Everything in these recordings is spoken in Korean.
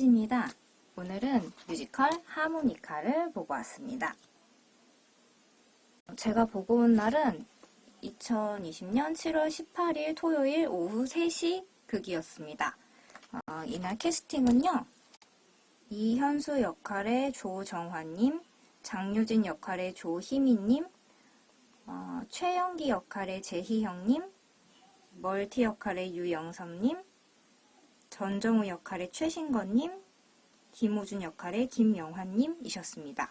수지입니다. 오늘은 뮤지컬 하모니카를 보고 왔습니다. 제가 보고 온 날은 2020년 7월 18일 토요일 오후 3시 극이었습니다. 어, 이날 캐스팅은요. 이현수 역할의 조정환님, 장유진 역할의 조희민님, 어, 최영기 역할의 재희형님, 멀티 역할의 유영섭님, 전정우 역할의 최신건님, 김호준 역할의 김영환님이셨습니다.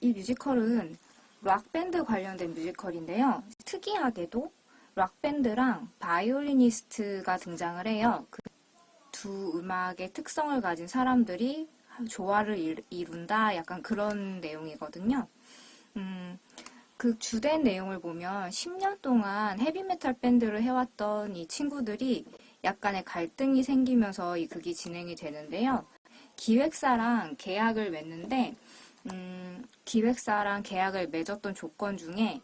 이 뮤지컬은 락밴드 관련된 뮤지컬인데요. 특이하게도 락밴드랑 바이올리니스트가 등장을 해요. 그 두 음악의 특성을 가진 사람들이 조화를 이룬다 약간 그런 내용이거든요. 음, 그 주된 내용을 보면 10년 동안 헤비메탈 밴드를 해왔던 이 친구들이 약간의 갈등이 생기면서 이 극이 진행이 되는데요. 기획사랑 계약을 맺는데 음, 기획사랑 계약을 맺었던 조건 중에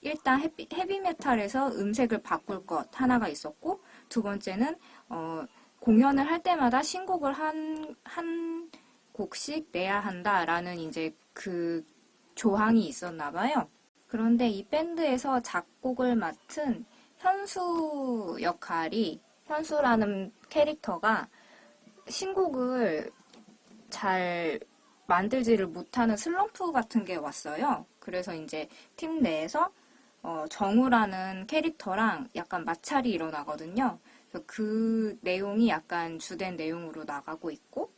일단 헤비, 헤비메탈에서 음색을 바꿀 것 하나가 있었고 두 번째는 어, 공연을 할 때마다 신곡을 한, 한 곡씩 내야 한다라는 이제 그 조항이 있었나 봐요. 그런데 이 밴드에서 작곡을 맡은 현수 역할이 현수라는 캐릭터가 신곡을 잘 만들지를 못하는 슬럼프 같은 게 왔어요. 그래서 이제 팀 내에서 어, 정우라는 캐릭터랑 약간 마찰이 일어나거든요. 그 내용이 약간 주된 내용으로 나가고 있고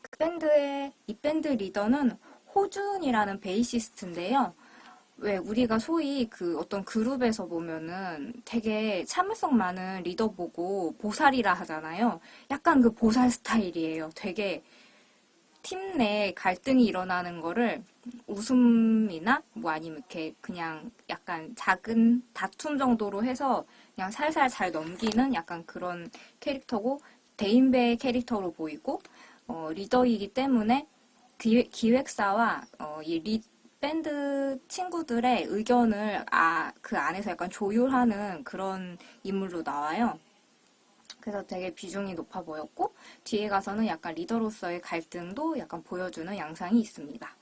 그 밴드의 이 밴드 리더는 호준이라는 베이시스트인데요. 왜 우리가 소위 그 어떤 그룹에서 보면은 되게 참을성 많은 리더 보고 보살이라 하잖아요. 약간 그 보살 스타일이에요. 되게 팀 내 갈등이 일어나는 거를 웃음이나 뭐 아니면 이렇게 그냥 약간 작은 다툼 정도로 해서 그냥 살살 잘 넘기는 약간 그런 캐릭터고 대인배 캐릭터로 보이고 어, 리더이기 때문에 기획, 사와 어, 이 리, 밴드 친구들의 의견을 아, 그 안에서 약간 조율하는 그런 인물로 나와요. 그래서 되게 비중이 높아 보였고 뒤에 가서는 약간 리더로서의 갈등도 약간 보여주는 양상이 있습니다.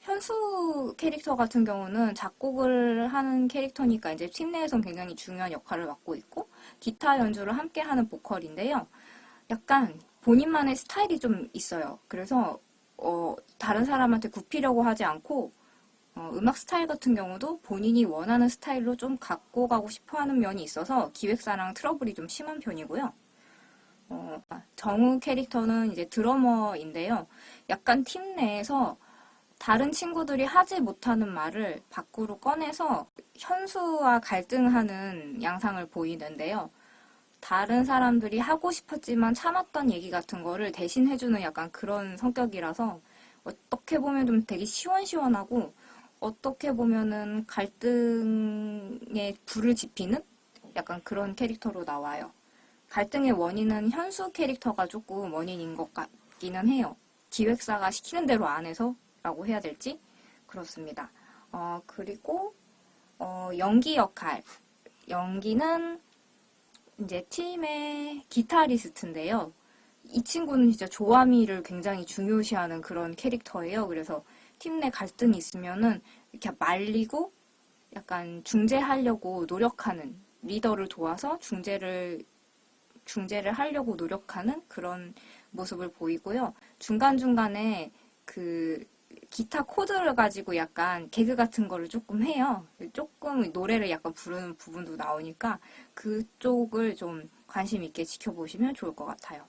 현수 캐릭터 같은 경우는 작곡을 하는 캐릭터니까 이제 팀 내에선 굉장히 중요한 역할을 맡고 있고 기타 연주를 함께 하는 보컬인데요. 약간 본인만의 스타일이 좀 있어요. 그래서 어, 다른 사람한테 굽히려고 하지 않고 어, 음악 스타일 같은 경우도 본인이 원하는 스타일로 좀 갖고 가고 싶어 하는 면이 있어서 기획사랑 트러블이 좀 심한 편이고요. 어, 정우 캐릭터는 이제 드러머인데요. 약간 팀 내에서 다른 친구들이 하지 못하는 말을 밖으로 꺼내서 현수와 갈등하는 양상을 보이는데요. 다른 사람들이 하고 싶었지만 참았던 얘기 같은 거를 대신 해주는 약간 그런 성격이라서 어떻게 보면 좀 되게 시원시원하고 어떻게 보면은 갈등에 불을 지피는 약간 그런 캐릭터로 나와요. 갈등의 원인은 현수 캐릭터가 조금 원인인 것 같기는 해요. 기획사가 시키는 대로 안 해서 라고 해야 될지 그렇습니다. 어, 그리고 어, 연기 역할 연기는 이제 팀의 기타리스트인데요. 이 친구는 진짜 조아미를 굉장히 중요시하는 그런 캐릭터예요. 그래서 팀 내 갈등이 있으면은 이렇게 말리고 약간 중재하려고 노력하는 리더를 도와서 중재를 중재를 하려고 노력하는 그런 모습을 보이고요. 중간중간에 그 기타 코드를 가지고 약간 개그 같은 거를 조금 해요. 조금 노래를 약간 부르는 부분도 나오니까 그쪽을 좀 관심 있게 지켜보시면 좋을 것 같아요.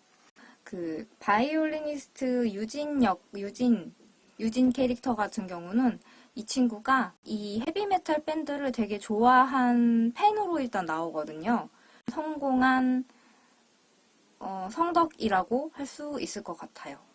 그 바이올리니스트 유진 역 유진 유진 캐릭터 같은 경우는 이 친구가 이 헤비메탈 밴드를 되게 좋아한 팬으로 일단 나오거든요. 성공한 어, 성덕이라고 할 수 있을 것 같아요.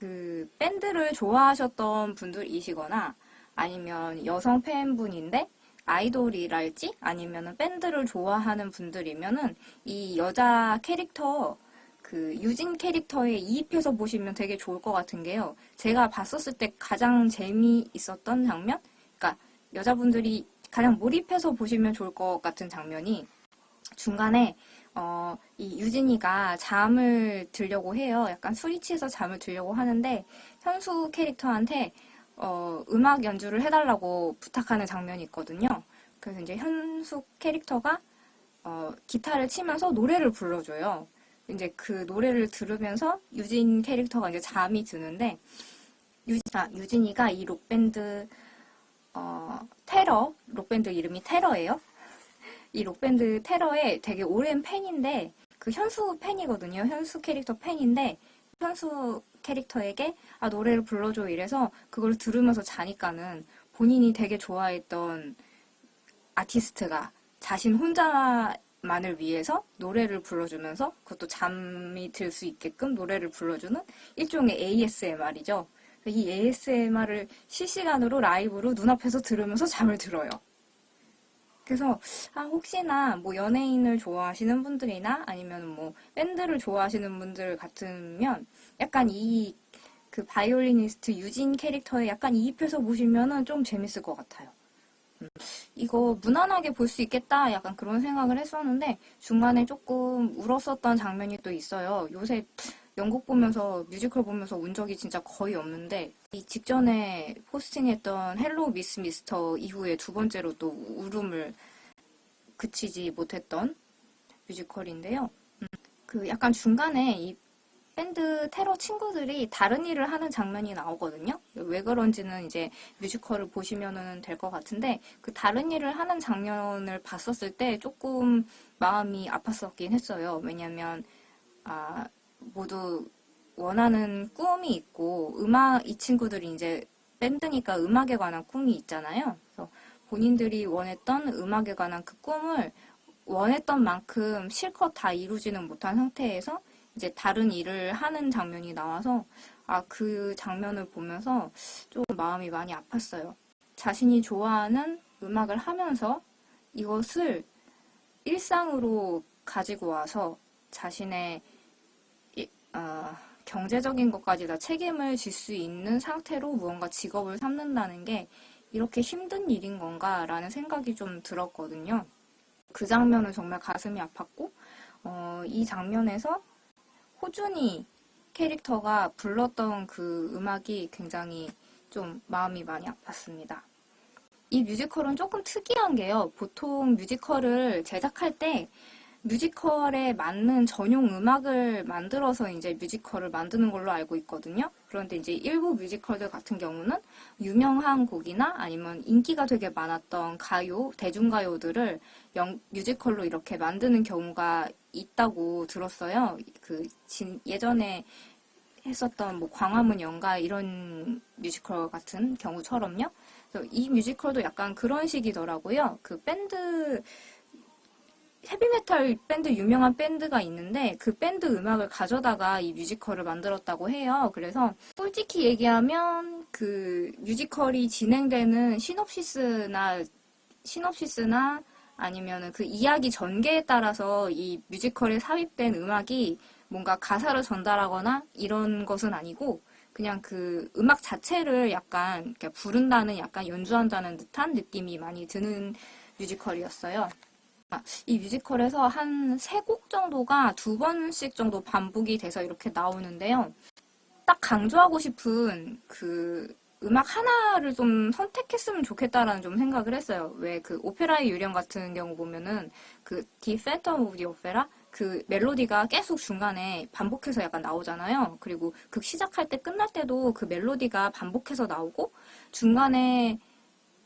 그 밴드를 좋아하셨던 분들이시거나 아니면 여성 팬분인데 아이돌이랄지 아니면 밴드를 좋아하는 분들이면은 이 여자 캐릭터 그 유진 캐릭터에 이입해서 보시면 되게 좋을 것 같은 게요. 제가 봤었을 때 가장 재미있었던 장면? 그러니까 여자분들이 가장 몰입해서 보시면 좋을 것 같은 장면이 중간에 어, 이 유진이가 잠을 들려고 해요. 약간 술이 취해서 잠을 들려고 하는데 현수 캐릭터한테 어, 음악 연주를 해달라고 부탁하는 장면이 있거든요. 그래서 이제 현수 캐릭터가 어, 기타를 치면서 노래를 불러줘요. 이제 그 노래를 들으면서 유진 캐릭터가 이제 잠이 드는데 유진, 아, 유진이가 이 록밴드 어, 테러 록밴드 이름이 테러예요. 이 록밴드 테러의 되게 오랜 팬인데 그 현수 팬이거든요. 현수 캐릭터 팬인데 현수 캐릭터에게 아 노래를 불러줘 이래서 그걸 들으면서 자니까는 본인이 되게 좋아했던 아티스트가 자신 혼자만을 위해서 노래를 불러주면서 그것도 잠이 들 수 있게끔 노래를 불러주는 일종의 ASMR이죠. 이 ASMR을 실시간으로 라이브로 눈앞에서 들으면서 잠을 들어요. 그래서 아 혹시나 뭐 연예인을 좋아하시는 분들이나 아니면 뭐 밴드를 좋아하시는 분들 같으면 약간 이 그 바이올리니스트 유진 캐릭터에 약간 이입해서 보시면은 좀 재밌을 것 같아요. 음, 이거 무난하게 볼 수 있겠다 약간 그런 생각을 했었는데 중간에 조금 울었었던 장면이 또 있어요. 요새 연극 보면서 뮤지컬 보면서 운 적이 진짜 거의 없는데 이 직전에 포스팅했던 헬로 미스 미스터 이후에 두 번째로 또 울음을 그치지 못했던 뮤지컬인데요. 음, 그 약간 중간에 이 밴드 테러 친구들이 다른 일을 하는 장면이 나오거든요. 왜 그런지는 이제 뮤지컬을 보시면 될 것 같은데 그 다른 일을 하는 장면을 봤었을 때 조금 마음이 아팠었긴 했어요. 왜냐면 아 모두 원하는 꿈이 있고 음악 이 친구들이 이제 밴드니까 음악에 관한 꿈이 있잖아요. 그래서 본인들이 원했던 음악에 관한 그 꿈을 원했던 만큼 실컷 다 이루지는 못한 상태에서 이제 다른 일을 하는 장면이 나와서 아 그 장면을 보면서 좀 마음이 많이 아팠어요. 자신이 좋아하는 음악을 하면서 이것을 일상으로 가지고 와서 자신의 어, 경제적인 것까지 다 책임을 질 수 있는 상태로 무언가 직업을 삼는다는 게 이렇게 힘든 일인 건가 라는 생각이 좀 들었거든요. 그 장면은 정말 가슴이 아팠고 어, 이 장면에서 호준이 캐릭터가 불렀던 그 음악이 굉장히 좀 마음이 많이 아팠습니다. 이 뮤지컬은 조금 특이한 게요. 보통 뮤지컬을 제작할 때 뮤지컬에 맞는 전용 음악을 만들어서 이제 뮤지컬을 만드는 걸로 알고 있거든요. 그런데 이제 일부 뮤지컬들 같은 경우는 유명한 곡이나 아니면 인기가 되게 많았던 가요, 대중가요들을 영, 뮤지컬로 이렇게 만드는 경우가 있다고 들었어요. 그 진, 예전에 했었던 뭐 광화문 연가 이런 뮤지컬 같은 경우처럼요. 이 뮤지컬도 약간 그런 식이더라고요. 그 밴드 헤비메탈 밴드 유명한 밴드가 있는데 그 밴드 음악을 가져다가 이 뮤지컬을 만들었다고 해요. 그래서 솔직히 얘기하면 그 뮤지컬이 진행되는 시놉시스나 시놉시스나 아니면은 그 이야기 전개에 따라서 이 뮤지컬에 삽입된 음악이 뭔가 가사를 전달하거나 이런 것은 아니고 그냥 그 음악 자체를 약간 부른다는 약간 연주한다는 듯한 느낌이 많이 드는 뮤지컬이었어요. 이 뮤지컬에서 한 세 곡 정도가 두 번씩 정도 반복이 돼서 이렇게 나오는데요. 딱 강조하고 싶은 그 음악 하나를 좀 선택했으면 좋겠다라는 좀 생각을 했어요. 왜 그 오페라의 유령 같은 경우 보면은 그 The Phantom of the Opera 그 멜로디가 계속 중간에 반복해서 약간 나오잖아요. 그리고 극 시작할 때 끝날 때도 그 멜로디가 반복해서 나오고 중간에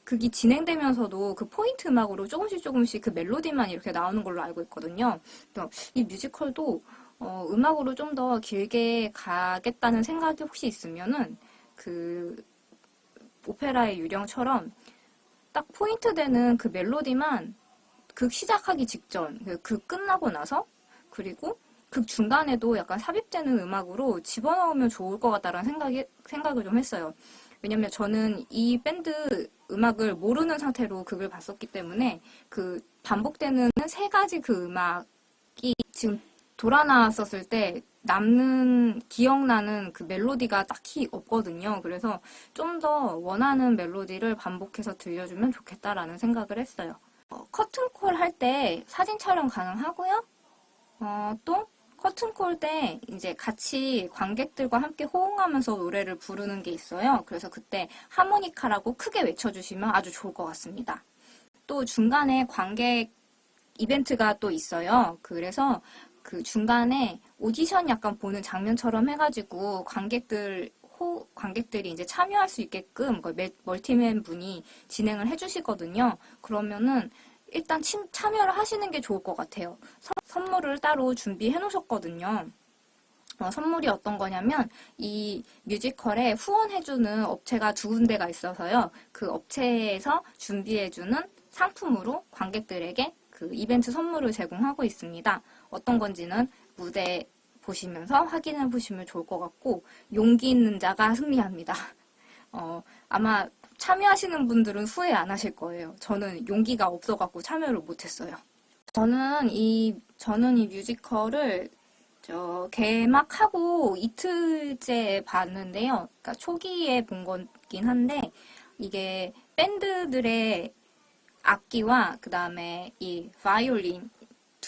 극이 진행되면서도 그 포인트 음악으로 조금씩 조금씩 그 멜로디만 이렇게 나오는 걸로 알고 있거든요. 이 뮤지컬도 어, 음악으로 좀 더 길게 가겠다는 생각이 혹시 있으면은 그 오페라의 유령처럼 딱 포인트 되는 그 멜로디만 극 시작하기 직전, 그극 끝나고 나서 그리고 극 중간에도 약간 삽입되는 음악으로 집어넣으면 좋을 것 같다라는 생각이, 생각을 좀 했어요. 왜냐면 저는 이 밴드 음악을 모르는 상태로 극을 봤었기 때문에 그 반복되는 세 가지 그 음악이 지금 돌아 나왔었을 때 남는 기억나는 그 멜로디가 딱히 없거든요. 그래서 좀 더 원하는 멜로디를 반복해서 들려주면 좋겠다라는 생각을 했어요. 어, 커튼콜 할 때 사진 촬영 가능하고요. 어, 또 커튼콜 때 이제 같이 관객들과 함께 호응하면서 노래를 부르는 게 있어요. 그래서 그때 하모니카라고 크게 외쳐주시면 아주 좋을 것 같습니다. 또 중간에 관객 이벤트가 또 있어요. 그래서 그 중간에 오디션 약간 보는 장면처럼 해가지고 관객들 호, 관객들이 이제 참여할 수 있게끔 그 멀- 멀티맨 분이 진행을 해주시거든요. 그러면은 일단 침- 참여를 하시는 게 좋을 것 같아요. 서- 선물을 따로 준비해 놓으셨거든요. 어, 선물이 어떤 거냐면 이 뮤지컬에 후원해주는 업체가 두 군데가 있어서요. 그 업체에서 준비해주는 상품으로 관객들에게 그 이벤트 선물을 제공하고 있습니다. 어떤 건지는 무대 보시면서 확인해 보시면 좋을 것 같고 용기 있는 자가 승리합니다. 어, 아마 참여하시는 분들은 후회 안 하실 거예요. 저는 용기가 없어갖고 참여를 못했어요. 저는 이 저는 이 뮤지컬을 저 개막하고 이틀째 봤는데요. 그러니까 초기에 본 거긴 한데 이게 밴드들의 악기와 그 다음에 이 바이올린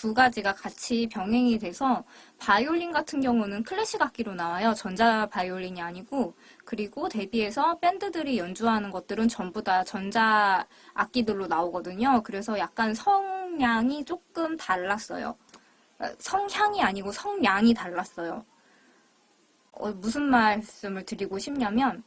두 가지가 같이 병행이 돼서 바이올린 같은 경우는 클래식 악기로 나와요. 전자 바이올린이 아니고 그리고 데뷔해서 밴드들이 연주하는 것들은 전부 다 전자 악기들로 나오거든요. 그래서 약간 성량이 조금 달랐어요. 어, 성향이 아니고 성량이 달랐어요. 어, 무슨 말씀을 드리고 싶냐면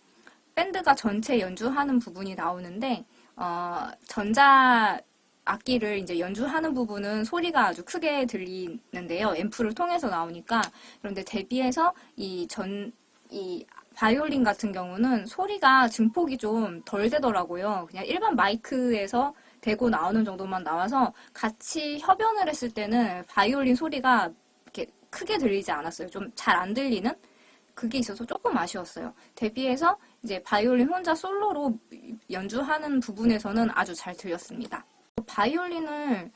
밴드가 전체 연주하는 부분이 나오는데 어, 전자 악기를 이제 연주하는 부분은 소리가 아주 크게 들리는데요. 앰프를 통해서 나오니까 그런데 데뷔해서 이 전 이 바이올린 같은 경우는 소리가 증폭이 좀 덜 되더라고요. 그냥 일반 마이크에서 대고 나오는 정도만 나와서 같이 협연을 했을 때는 바이올린 소리가 이렇게 크게 들리지 않았어요. 좀 잘 안 들리는 그게 있어서 조금 아쉬웠어요. 데뷔해서 이제 바이올린 혼자 솔로로 연주하는 부분에서는 아주 잘 들렸습니다. 바이올린을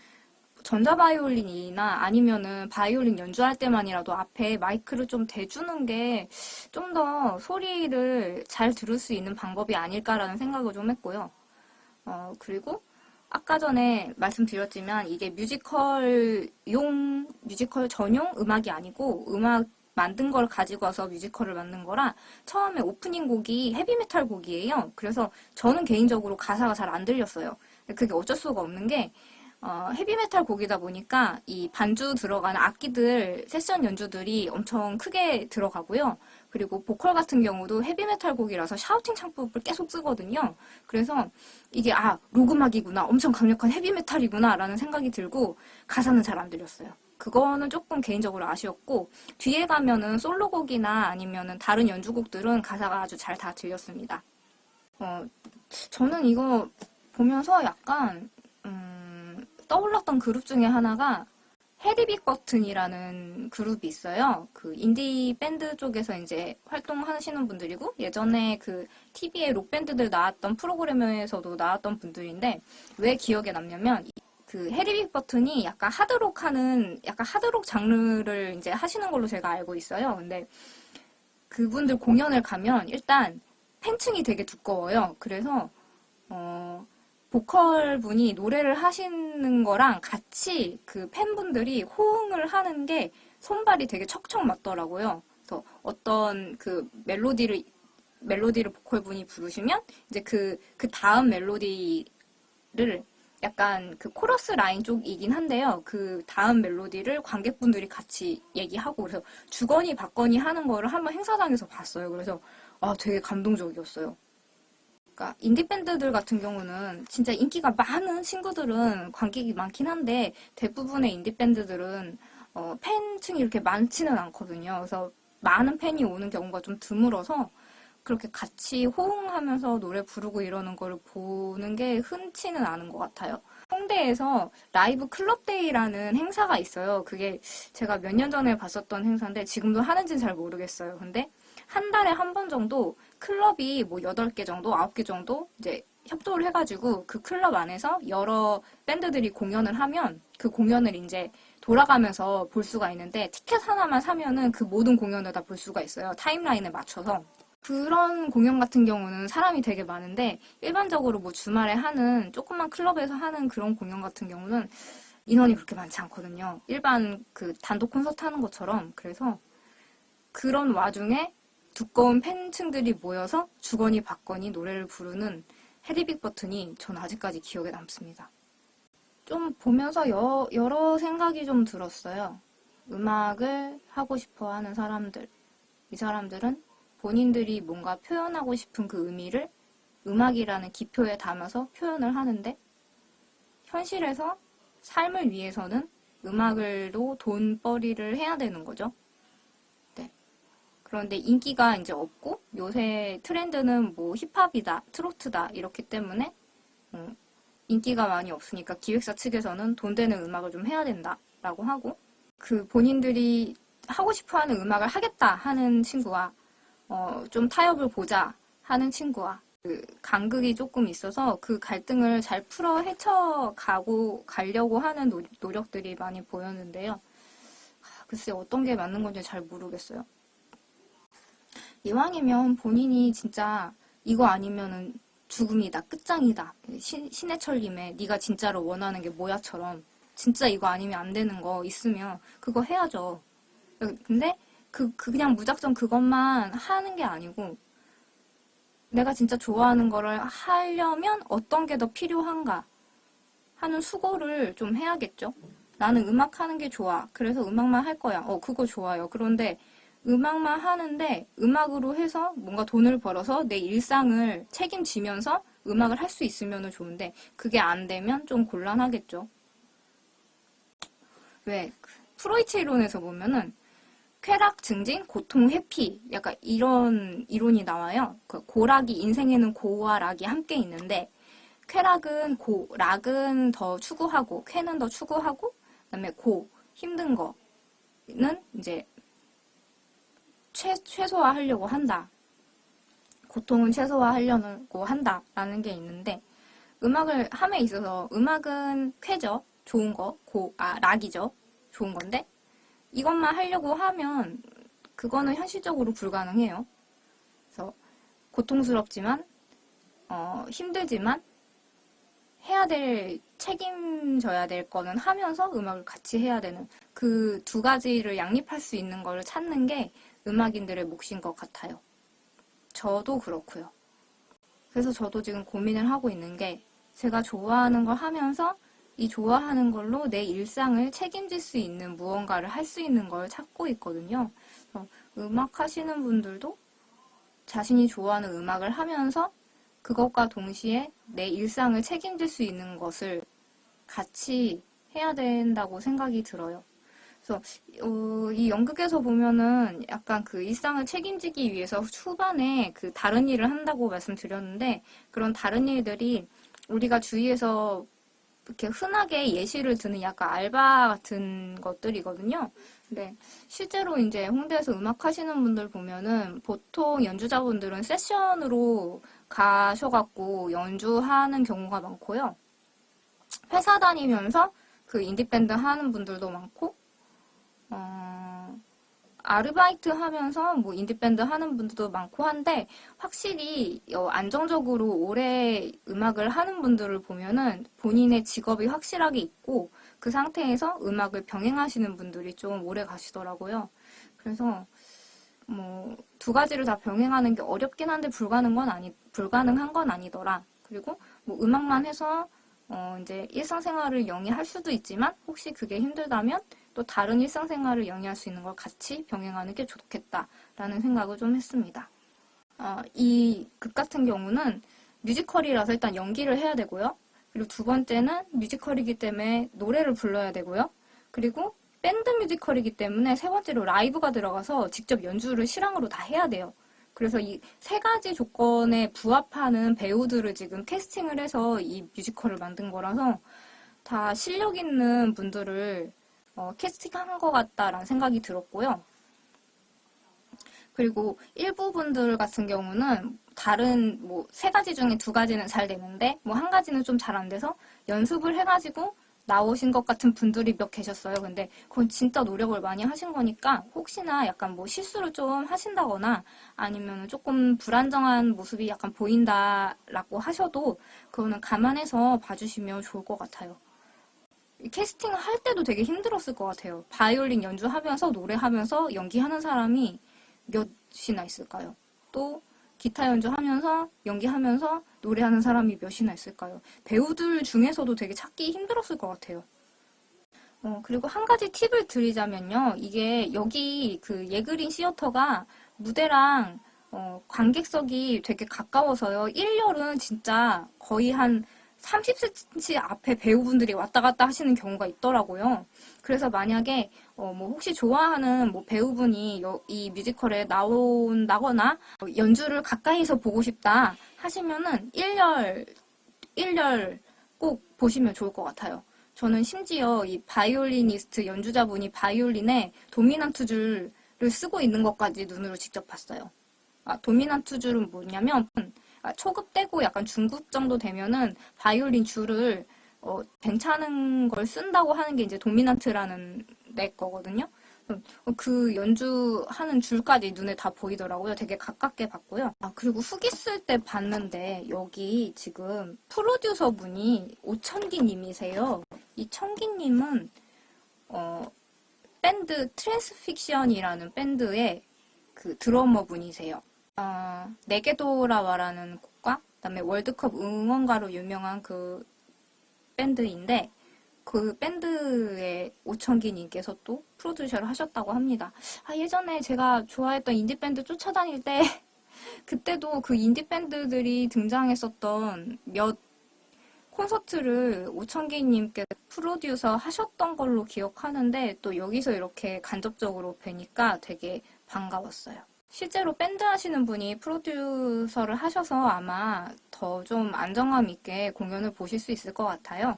전자 바이올린이나 아니면은 바이올린 연주할 때만이라도 앞에 마이크를 좀 대주는 게 좀 더 소리를 잘 들을 수 있는 방법이 아닐까라는 생각을 좀 했고요. 어, 그리고 아까 전에 말씀드렸지만 이게 뮤지컬용, 뮤지컬 전용 음악이 아니고 음악 만든 걸 가지고 와서 뮤지컬을 만든 거라 처음에 오프닝 곡이 헤비메탈 곡이에요. 그래서 저는 개인적으로 가사가 잘 안 들렸어요. 그게 어쩔 수가 없는 게 어, 헤비메탈 곡이다 보니까 이 반주 들어가는 악기들 세션 연주들이 엄청 크게 들어가고요. 그리고 보컬 같은 경우도 헤비메탈 곡이라서 샤우팅 창법을 계속 쓰거든요. 그래서 이게 아 록 음악이구나 엄청 강력한 헤비메탈이구나 라는 생각이 들고 가사는 잘 안 들렸어요. 그거는 조금 개인적으로 아쉬웠고 뒤에 가면은 솔로곡이나 아니면은 다른 연주곡들은 가사가 아주 잘 다 들렸습니다. 어, 저는 이거 보면서 약간 음, 떠올랐던 그룹 중에 하나가 해리빅 버튼이라는 그룹이 있어요. 그 인디 밴드 쪽에서 이제 활동하시는 분들이고 예전에 그 TV에 록 밴드들 나왔던 프로그램에서도 나왔던 분들인데 왜 기억에 남냐면 그 해리빅 버튼이 약간 하드록 하는 약간 하드록 장르를 이제 하시는 걸로 제가 알고 있어요. 근데 그분들 공연을 가면 일단 팬층이 되게 두꺼워요. 그래서 어 보컬 분이 노래를 하시는 거랑 같이 그 팬분들이 호응을 하는 게 손발이 되게 척척 맞더라고요. 그래서 어떤 그 멜로디를 멜로디를 보컬 분이 부르시면 이제 그 그 다음 멜로디를 약간 그 코러스 라인 쪽이긴 한데요. 그 다음 멜로디를 관객분들이 같이 얘기하고 그래서 주거니 받거니 하는 거를 한번 행사장에서 봤어요. 그래서 아 되게 감동적이었어요. 그러니까 인디 밴드들 같은 경우는 진짜 인기가 많은 친구들은 관객이 많긴 한데 대부분의 인디 밴드들은 어, 팬층이 이렇게 많지는 않거든요. 그래서 많은 팬이 오는 경우가 좀 드물어서 그렇게 같이 호응하면서 노래 부르고 이러는 걸 보는 게 흔치는 않은 것 같아요. 홍대에서 라이브 클럽데이라는 행사가 있어요. 그게 제가 몇 년 전에 봤었던 행사인데 지금도 하는지는 잘 모르겠어요. 근데 한 달에 한 번 정도 클럽이 뭐 8개 정도, 9개 정도 이제 협조를 해가지고 그 클럽 안에서 여러 밴드들이 공연을 하면 그 공연을 이제 돌아가면서 볼 수가 있는데 티켓 하나만 사면은 그 모든 공연을 다 볼 수가 있어요. 타임라인에 맞춰서. 그런 공연 같은 경우는 사람이 되게 많은데 일반적으로 뭐 주말에 하는 조그만 클럽에서 하는 그런 공연 같은 경우는 인원이 그렇게 많지 않거든요. 일반 그 단독 콘서트 하는 것처럼. 그래서 그런 와중에 두꺼운 팬층들이 모여서 주거니 받거니 노래를 부르는 헤리빅 버튼이 전 아직까지 기억에 남습니다. 좀 보면서 여, 여러 생각이 좀 들었어요. 음악을 하고 싶어 하는 사람들. 이 사람들은 본인들이 뭔가 표현하고 싶은 그 의미를 음악이라는 기표에 담아서 표현을 하는데 현실에서 삶을 위해서는 음악을로 돈벌이를 해야 되는 거죠. 네. 그런데 인기가 이제 없고 요새 트렌드는 뭐 힙합이다, 트로트다 이렇기 때문에 음, 인기가 많이 없으니까 기획사 측에서는 돈 되는 음악을 좀 해야 된다라고 하고 그 본인들이 하고 싶어하는 음악을 하겠다 하는 친구와 어, 좀 타협을 보자 하는 친구와 그 간극이 조금 있어서 그 갈등을 잘 풀어 헤쳐가고 가려고 하는 노, 노력들이 많이 보였는데요. 하, 글쎄 어떤 게 맞는 건지 잘 모르겠어요. 이왕이면 본인이 진짜 이거 아니면은 죽음이다, 끝장이다. 신, 신해철님의 네가 진짜로 원하는 게 뭐야처럼 진짜 이거 아니면 안 되는 거 있으면 그거 해야죠. 근데 그, 그 그냥 무작정 그것만 하는 게 아니고 내가 진짜 좋아하는 거를 하려면 어떤 게 더 필요한가 하는 수고를 좀 해야겠죠. 나는 음악 하는 게 좋아. 그래서 음악만 할 거야. 어, 그거 좋아요. 그런데 음악만 하는데 음악으로 해서 뭔가 돈을 벌어서 내 일상을 책임지면서 음악을 할 수 있으면 좋은데 그게 안 되면 좀 곤란하겠죠. 왜? 프로이트 이론에서 보면은 쾌락, 증진, 고통, 회피 약간 이런 이론이 나와요. 그 고락이 인생에는 고와 락이 함께 있는데 쾌락은 고, 락은 더 추구하고 쾌는 더 추구하고 그다음에 고 힘든 거는 이제 최, 최소화하려고 한다. 고통은 최소화하려고 한다 라는 게 있는데 음악을 함에 있어서 음악은 쾌죠. 좋은 거, 고, 아, 락이죠. 좋은 건데 이것만 하려고 하면 그거는 현실적으로 불가능해요. 그래서 고통스럽지만 어, 힘들지만 해야 될 책임져야 될 거는 하면서 음악을 같이 해야 되는 그 두 가지를 양립할 수 있는 걸 찾는 게 음악인들의 몫인 것 같아요. 저도 그렇고요. 그래서 저도 지금 고민을 하고 있는 게 제가 좋아하는 걸 하면서 이 좋아하는 걸로 내 일상을 책임질 수 있는 무언가를 할 수 있는 걸 찾고 있거든요. 음악 하시는 분들도 자신이 좋아하는 음악을 하면서 그것과 동시에 내 일상을 책임질 수 있는 것을 같이 해야 된다고 생각이 들어요. 그래서 어, 이 연극에서 보면은 약간 그 일상을 책임지기 위해서 초반에 그 다른 일을 한다고 말씀드렸는데 그런 다른 일들이 우리가 주위에서 이렇게 흔하게 예시를 드는 약간 알바 같은 것들이거든요. 근데 실제로 이제 홍대에서 음악 하시는 분들 보면은 보통 연주자분들은 세션으로 가셔갖고 연주하는 경우가 많고요. 회사 다니면서 그 인디밴드 하는 분들도 많고, 어, 아르바이트 하면서 뭐 인디밴드 하는 분들도 많고 한데 확실히 어, 안정적으로 오래 음악을 하는 분들을 보면은 본인의 직업이 확실하게 있고 그 상태에서 음악을 병행하시는 분들이 좀 오래 가시더라고요. 그래서 뭐 두 가지를 다 병행하는 게 어렵긴 한데 불가능 건 아니 불가능한 건 아니더라. 그리고 뭐 음악만 해서 어 이제 일상생활을 영위할 수도 있지만 혹시 그게 힘들다면 또 다른 일상생활을 영위할 수 있는 걸 같이 병행하는 게 좋겠다라는 생각을 좀 했습니다. 어, 이극 같은 경우는 뮤지컬이라서 일단 연기를 해야 되고요. 그리고 두 번째는 뮤지컬이기 때문에 노래를 불러야 되고요. 그리고 밴드 뮤지컬이기 때문에 세 번째로 라이브가 들어가서 직접 연주를 실황으로 다 해야 돼요. 그래서 이 세 가지 조건에 부합하는 배우들을 지금 캐스팅을 해서 이 뮤지컬을 만든 거라서 다 실력 있는 분들을 어, 캐스팅한 것 같다라는 생각이 들었고요. 그리고 일부 분들 같은 경우는 다른 뭐 세 가지 중에 두 가지는 잘 되는데 뭐 한 가지는 좀 잘 안 돼서 연습을 해가지고 나오신 것 같은 분들이 몇 계셨어요. 근데 그건 진짜 노력을 많이 하신 거니까 혹시나 약간 뭐 실수를 좀 하신다거나 아니면 조금 불안정한 모습이 약간 보인다라고 하셔도 그거는 감안해서 봐주시면 좋을 것 같아요. 캐스팅을 할 때도 되게 힘들었을 것 같아요. 바이올린 연주하면서 노래하면서 연기하는 사람이 몇이나 있을까요? 또 기타 연주하면서 연기하면서 노래하는 사람이 몇이나 있을까요? 배우들 중에서도 되게 찾기 힘들었을 것 같아요. 어, 그리고 한 가지 팁을 드리자면요. 이게 여기 그 예그린 시어터가 무대랑 어, 관객석이 되게 가까워서요. 1열은 진짜 거의 한 30cm 앞에 배우분들이 왔다 갔다 하시는 경우가 있더라고요. 그래서 만약에 어, 뭐 혹시 좋아하는 뭐 배우분이 여- 이 뮤지컬에 나온다거나 어, 연주를 가까이서 보고 싶다 하시면은 1열 1열 꼭 보시면 좋을 것 같아요. 저는 심지어 이 바이올리니스트 연주자분이 바이올린에 도미넌트 줄을 쓰고 있는 것까지 눈으로 직접 봤어요. 아, 도미넌트 줄은 뭐냐면 아, 초급 되고 약간 중급 정도 되면은 바이올린 줄을 어, 괜찮은 걸 쓴다고 하는 게 이제 도미넌트라는 내 거거든요. 어, 그 연주하는 줄까지 눈에 다 보이더라고요. 되게 가깝게 봤고요. 아, 그리고 후기 쓸 때 봤는데 여기 지금 프로듀서 분이 오천기 님이세요. 이 천기 님은 어, 밴드 트랜스픽션이라는 밴드의 그 드러머 분이세요. 어, 내게 돌아와라는 곡과 그다음에 월드컵 응원가로 유명한 그 밴드인데 그 밴드의 오천기님께서 또 프로듀서를 하셨다고 합니다. 아, 예전에 제가 좋아했던 인디밴드 쫓아다닐 때 그때도 그 인디밴드들이 등장했었던 몇 콘서트를 오천기님께 프로듀서 하셨던 걸로 기억하는데 또 여기서 이렇게 간접적으로 뵈니까 되게 반가웠어요. 실제로 밴드 하시는 분이 프로듀서를 하셔서 아마 더 좀 안정감 있게 공연을 보실 수 있을 것 같아요.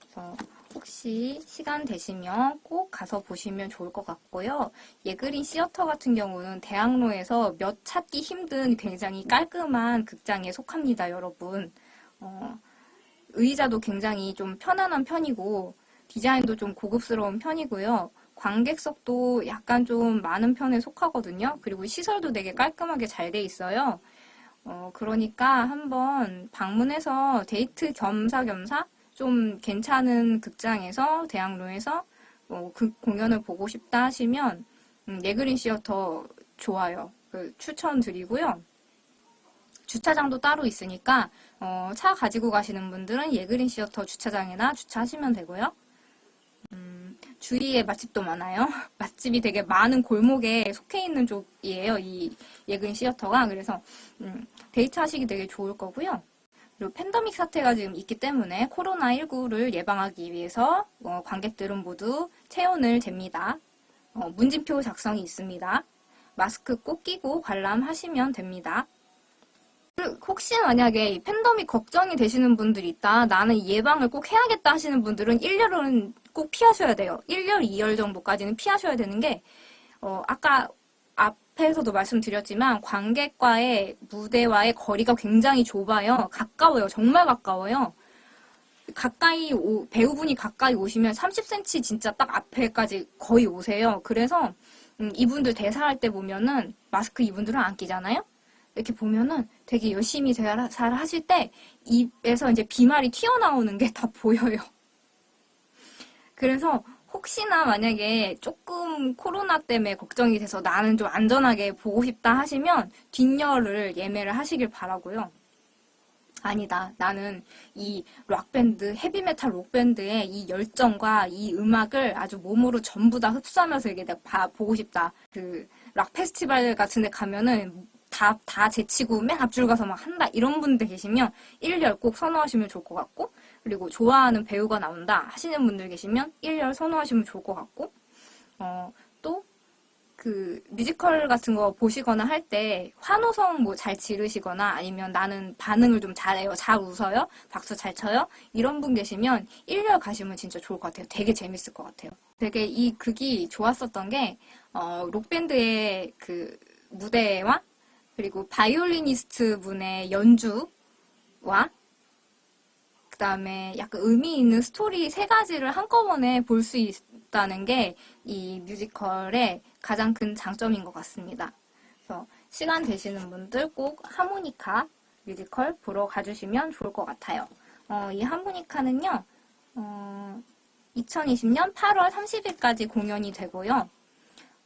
그래서 혹시 시간 되시면 꼭 가서 보시면 좋을 것 같고요. 예그린 시어터 같은 경우는 대학로에서 몇 찾기 힘든 굉장히 깔끔한 극장에 속합니다, 여러분. 어, 의자도 굉장히 좀 편안한 편이고 디자인도 좀 고급스러운 편이고요. 관객석도 약간 좀 많은 편에 속하거든요. 그리고 시설도 되게 깔끔하게 잘 돼 있어요. 어, 그러니까 한번 방문해서 데이트 겸사겸사 좀 괜찮은 극장에서 대학로에서 뭐 그 공연을 보고 싶다 하시면 음, 네그린 시어터 좋아요. 그 추천드리고요. 주차장도 따로 있으니까 어, 차 가지고 가시는 분들은 예그린 시어터 주차장에나 주차하시면 되고요. 음, 주위에 맛집도 많아요. 맛집이 되게 많은 골목에 속해 있는 쪽이에요. 이 예그린 시어터가. 그래서 음, 데이트하시기 되게 좋을 거고요. 그리고 팬데믹 사태가 지금 있기 때문에 코로나19를 예방하기 위해서 어, 관객들은 모두 체온을 잽니다. 어, 문진표 작성이 있습니다. 마스크 꼭 끼고 관람하시면 됩니다. 혹시 만약에 이 팬데믹 걱정이 되시는 분들이 있다. 나는 예방을 꼭 해야겠다 하시는 분들은 1열은 꼭 피하셔야 돼요. 1열, 2열 정도까지는 피하셔야 되는 게 어, 아까 앞에서도 말씀드렸지만 관객과의 무대와의 거리가 굉장히 좁아요. 가까워요. 정말 가까워요. 가까이 오- 배우분이 가까이 오시면 30cm 진짜 딱 앞에까지 거의 오세요. 그래서 음, 이분들 대사할 때 보면은 마스크 이분들은 안 끼잖아요. 이렇게 보면은 되게 열심히 대사를 하실 때 입에서 이제 비말이 튀어나오는 게 다 보여요. 그래서 혹시나 만약에 조금 코로나 때문에 걱정이 돼서 나는 좀 안전하게 보고 싶다 하시면 뒷열을 예매를 하시길 바라고요. 아니다. 나는 이 락밴드, 헤비메탈 록밴드의 이 열정과 이 음악을 아주 몸으로 전부 다 흡수하면서 이게 내가 봐- 보고 싶다. 그 락 페스티벌 같은 데 가면은 다, 다 제치고 맨 앞줄 가서 막 한다. 이런 분들 계시면 1열 꼭 선호하시면 좋을 것 같고, 그리고 좋아하는 배우가 나온다 하시는 분들 계시면 1열 선호하시면 좋을 것 같고, 어, 또, 그, 뮤지컬 같은 거 보시거나 할 때 환호성 뭐 잘 지르시거나 아니면 나는 반응을 좀 잘해요. 잘 웃어요. 박수 잘 쳐요. 이런 분 계시면 1열 가시면 진짜 좋을 것 같아요. 되게 재밌을 것 같아요. 되게 이 극이 좋았었던 게, 어, 록밴드의 그 무대와 그리고 바이올리니스트 분의 연주와 그 다음에 약간 의미 있는 스토리 세 가지를 한꺼번에 볼 수 있다는 게 이 뮤지컬의 가장 큰 장점인 것 같습니다. 그래서 시간 되시는 분들 꼭 하모니카 뮤지컬 보러 가주시면 좋을 것 같아요. 어, 이 하모니카는요, 어, 2020년 8월 30일까지 공연이 되고요.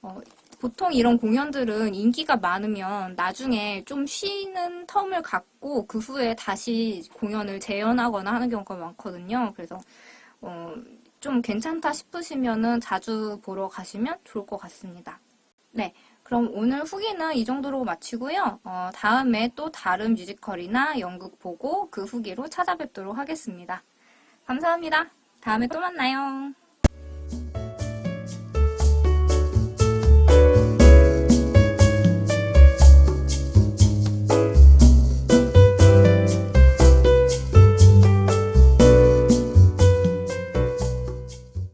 어, 보통 이런 공연들은 인기가 많으면 나중에 좀 쉬는 텀을 갖고 그 후에 다시 공연을 재연하거나 하는 경우가 많거든요. 그래서 어, 좀 괜찮다 싶으시면은 자주 보러 가시면 좋을 것 같습니다. 네, 그럼 오늘 후기는 이 정도로 마치고요. 어, 다음에 또 다른 뮤지컬이나 연극 보고 그 후기로 찾아뵙도록 하겠습니다. 감사합니다. 다음에 또 만나요.